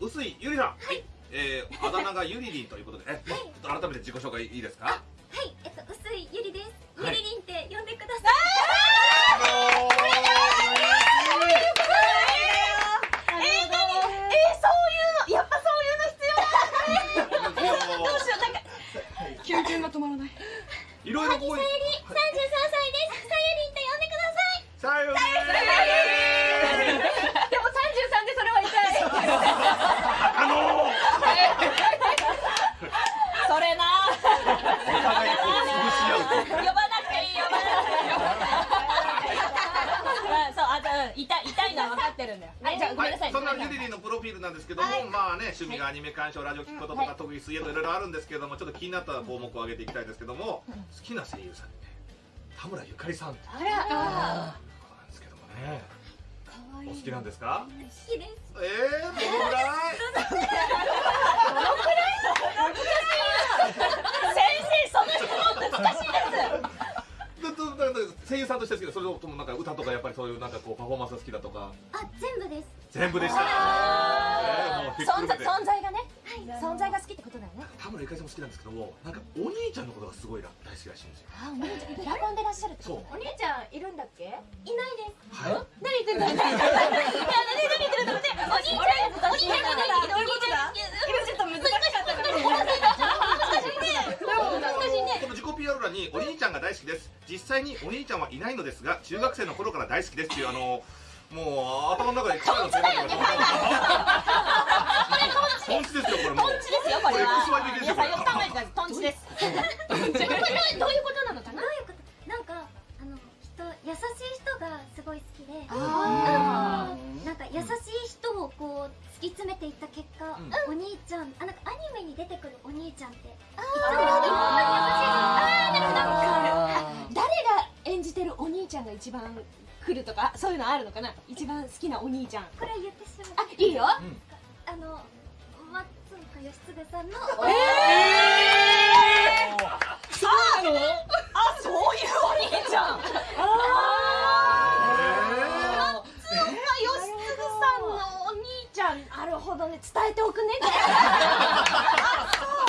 薄いゆりさんはい。えー、あだ名がゆりりんということで、え、ちょっと改めて自己紹介いいですか？はい、えっと、薄いゆりです。ゆりりんって呼んでください。キュンキュンが止 まらない。いろいろここに。痛い痛いのは分かってるんだよ。はいじゃごめんなさい。そんなゆりりんのプロフィールなんですけども、まあね趣味がアニメ鑑賞ラジオ聞くこととか特技水泳といろいろあるんですけども、ちょっと気になった項目を挙げていきたいんですけども、好きな声優さんね田村ゆかりさん。あら。なんですけどもね。お好きなんですか？好きです。ええー、どのぐらい？どのくらい？先生その質問難しいです。声優さんとしてですけど、それともなんか歌とかやっぱりそういうなんかこうパフォーマンス好きだとか。あ、全部です。全部でした。存在存在がね、存在が好きってことだよね。田村ゆかりさんも好きなんですけども、なんかお兄ちゃんのことがすごい大好きらしいんですよ。あ、お兄ちゃん、ラコンでらっしゃるそう。お兄ちゃんいるんだっけ？いないです。はい。何言ってんだ。い や、何言ってるんだって。お兄ちゃん、お兄ちゃんが何？どういうことだ？今ちょっと難しかったから。難しいね。この自己 PR 欄にお兄ちゃんが大好きです。実際にお兄ちゃんはいないのですが、中学生の頃から大好きですっていうあの。もう頭の中でトンチだよね。トンチですよこれもう。トンチですよこれは。XY 的ですよこれ。トンチです。どういうことなのかな？どういうこと？なんかあの人優しい人がすごい好きで、あなんか優しい人をこう突き詰めていった結果、お兄ちゃんあなんかアニメに出てくるお兄ちゃんって、ああなが一番来るとかそういうのあるのかな？一番好きなお兄ちゃん。これ言ってしまう。あいいよ、あの松岡義嗣さんのええー、そうなの？あそういうお兄ちゃん。ああ松岡義嗣さんのお兄ちゃん。なるほどね伝えておくねあそう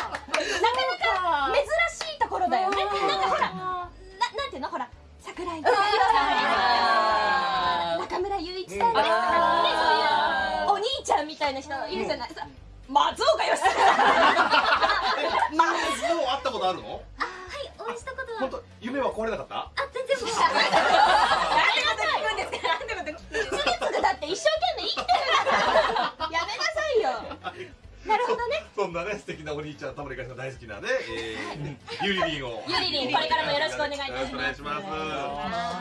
たいな人いるじゃない、松岡義嗣まあ一度会ったことあるの？あはいお会いしたことは。本当夢は壊れなかった？あ全然もう。なんでこと言うんですか？なんでこと手術だって一生懸命生きてる。やめなさいよ。なるほどね。そ んなね素敵なお兄ちゃん田村ゆかりさん大好きなね、えー、ゆりりんを。ゆりりんこれからもよろしくお願いいたします。よろしくお願いします